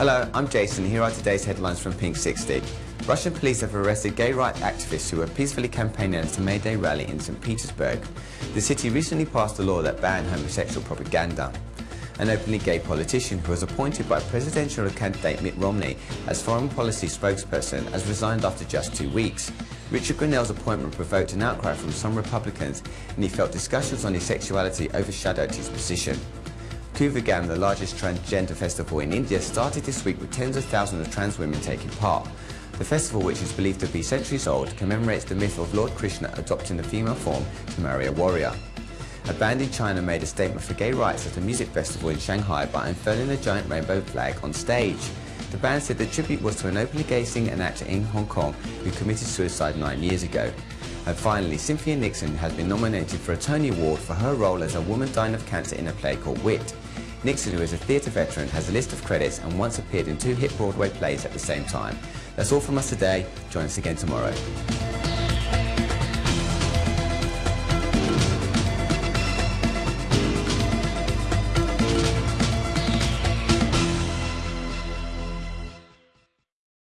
Hello, I'm Jason. Here are today's headlines from Pink 60. Russian police have arrested gay rights activists who were peacefully campaigning at a May Day rally in St. Petersburg. The city recently passed a law that banned homosexual propaganda. An openly gay politician who was appointed by presidential candidate Mitt Romney as foreign policy spokesperson has resigned after just two weeks. Richard Grenell's appointment provoked an outcry from some Republicans and he felt discussions on his sexuality overshadowed his position. Kuvagam, the largest transgender festival in India, started this week with tens of thousands of trans women taking part. The festival, which is believed to be centuries old, commemorates the myth of Lord Krishna adopting the female form to marry a warrior. A band in China made a statement for gay rights at a music festival in Shanghai by unfurling a giant rainbow flag on stage. The band said the tribute was to an openly gay singer and actor in Hong Kong who committed suicide nine years ago. And finally, Cynthia Nixon has been nominated for a Tony Award for her role as a woman dying of cancer in a play called Wit. Nixon, who is a theatre veteran, has a list of credits and once appeared in two hit Broadway plays at the same time. That's all from us today. Join us again tomorrow.